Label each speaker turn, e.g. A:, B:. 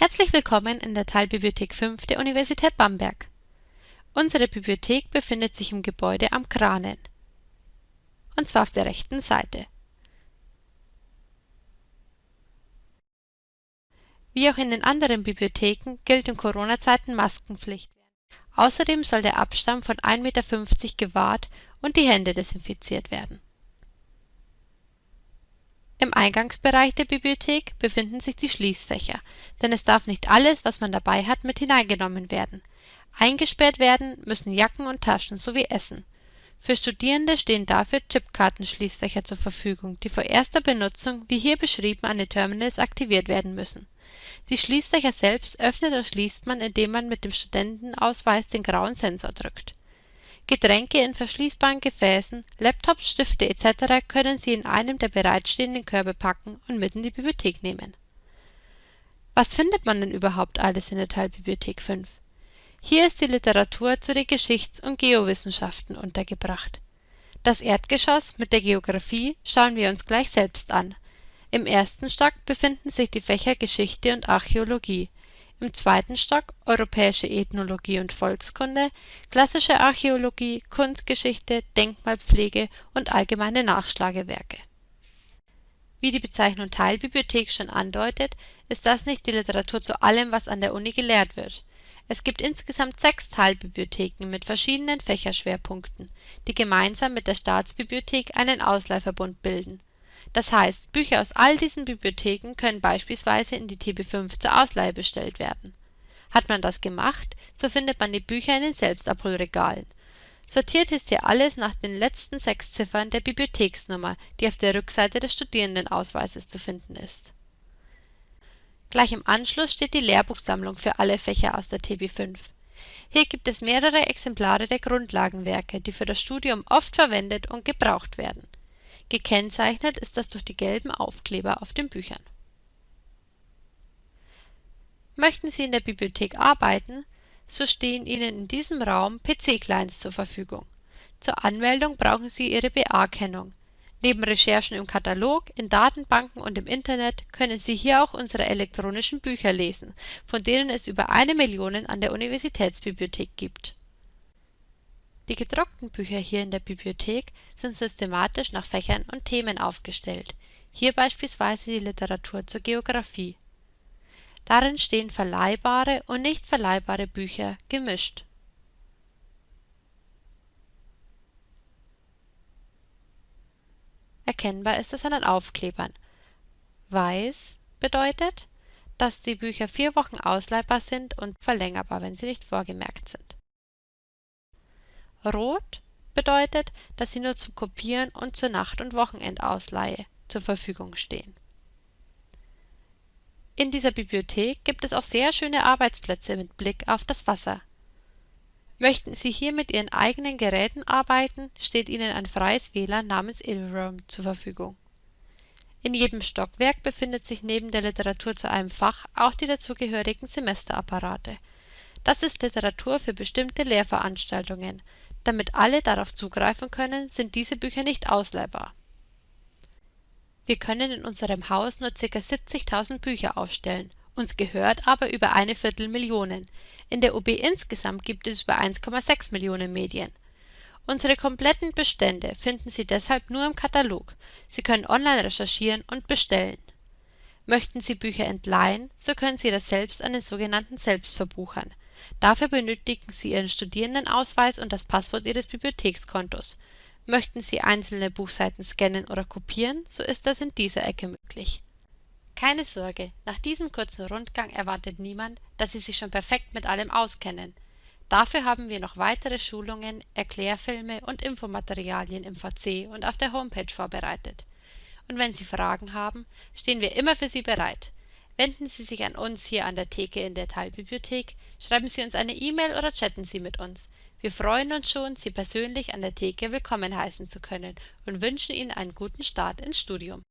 A: Herzlich willkommen in der Teilbibliothek 5 der Universität Bamberg. Unsere Bibliothek befindet sich im Gebäude am Kranen, und zwar auf der rechten Seite. Wie auch in den anderen Bibliotheken gilt in Corona-Zeiten Maskenpflicht. Außerdem soll der Abstand von 1,50 Meter gewahrt und die Hände desinfiziert werden im Eingangsbereich der Bibliothek befinden sich die Schließfächer, denn es darf nicht alles, was man dabei hat, mit hineingenommen werden. Eingesperrt werden müssen Jacken und Taschen sowie Essen. Für Studierende stehen dafür Chipkartenschließfächer zur Verfügung, die vor erster Benutzung wie hier beschrieben an den Terminals aktiviert werden müssen. Die Schließfächer selbst öffnet und schließt man, indem man mit dem Studentenausweis den grauen Sensor drückt Getränke in verschließbaren Gefäßen, Laptops, Stifte etc. können Sie in einem der bereitstehenden Körbe packen und mit in die Bibliothek nehmen. Was findet man denn überhaupt alles in der Teilbibliothek 5? Hier ist die Literatur zu den Geschichts- und Geowissenschaften untergebracht. Das Erdgeschoss mit der Geographie schauen wir uns gleich selbst an. Im ersten Stock befinden sich die Fächer Geschichte und Archäologie im zweiten Stock Europäische Ethnologie und Volkskunde, Klassische Archäologie, Kunstgeschichte, Denkmalpflege und allgemeine Nachschlagewerke. Wie die Bezeichnung Teilbibliothek schon andeutet, ist das nicht die Literatur zu allem, was an der Uni gelehrt wird. Es gibt insgesamt sechs Teilbibliotheken mit verschiedenen Fächerschwerpunkten, die gemeinsam mit der Staatsbibliothek einen Ausleihverbund bilden das heißt, Bücher aus all diesen Bibliotheken können beispielsweise in die TB5 zur Ausleihe bestellt werden. Hat man das gemacht, so findet man die Bücher in den Selbstabholregalen. Sortiert ist hier alles nach den letzten sechs Ziffern der Bibliotheksnummer, die auf der Rückseite des Studierendenausweises zu finden ist. Gleich im Anschluss steht die Lehrbuchsammlung für alle Fächer aus der TB5. Hier gibt es mehrere Exemplare der Grundlagenwerke, die für das Studium oft verwendet und gebraucht werden Gekennzeichnet ist das durch die gelben Aufkleber auf den Büchern. Möchten Sie in der Bibliothek arbeiten, so stehen Ihnen in diesem Raum PC-Clients zur Verfügung. Zur Anmeldung brauchen Sie Ihre BA-Kennung. Neben Recherchen im Katalog, in Datenbanken und im Internet können Sie hier auch unsere elektronischen Bücher lesen, von denen es über eine Million an der Universitätsbibliothek gibt die gedruckten Bücher hier in der Bibliothek sind systematisch nach Fächern und Themen aufgestellt, hier beispielsweise die Literatur zur Geographie. Darin stehen verleihbare und nicht verleihbare Bücher gemischt. Erkennbar ist es an den Aufklebern. Weiß bedeutet, dass die Bücher vier Wochen ausleihbar sind und verlängerbar, wenn sie nicht vorgemerkt sind Rot bedeutet, dass sie nur zum Kopieren und zur Nacht und Wochenendausleihe zur Verfügung stehen. In dieser Bibliothek gibt es auch sehr schöne Arbeitsplätze mit Blick auf das Wasser. Möchten Sie hier mit Ihren eigenen Geräten arbeiten, steht Ihnen ein freies WLAN namens Ilroom zur Verfügung. In jedem Stockwerk befindet sich neben der Literatur zu einem Fach auch die dazugehörigen Semesterapparate. Das ist Literatur für bestimmte Lehrveranstaltungen, damit alle darauf zugreifen können, sind diese Bücher nicht ausleihbar. Wir können in unserem Haus nur ca. 70.000 Bücher aufstellen, uns gehört aber über eine Viertelmillion. In der UB insgesamt gibt es über 1,6 Millionen Medien. Unsere kompletten Bestände finden Sie deshalb nur im Katalog. Sie können online recherchieren und bestellen. Möchten Sie Bücher entleihen, so können Sie das selbst an den sogenannten Selbstverbuchern Dafür benötigen Sie Ihren Studierendenausweis und das Passwort Ihres Bibliothekskontos. Möchten Sie einzelne Buchseiten scannen oder kopieren, so ist das in dieser Ecke möglich. Keine Sorge, nach diesem kurzen Rundgang erwartet niemand, dass Sie sich schon perfekt mit allem auskennen. Dafür haben wir noch weitere Schulungen, Erklärfilme und Infomaterialien im VC und auf der Homepage vorbereitet. Und wenn Sie Fragen haben, stehen wir immer für Sie bereit. Wenden Sie sich an uns hier an der Theke in der Teilbibliothek, schreiben Sie uns eine E-Mail oder chatten Sie mit uns. Wir freuen uns schon, Sie persönlich an der Theke willkommen heißen zu können und wünschen Ihnen einen guten Start ins Studium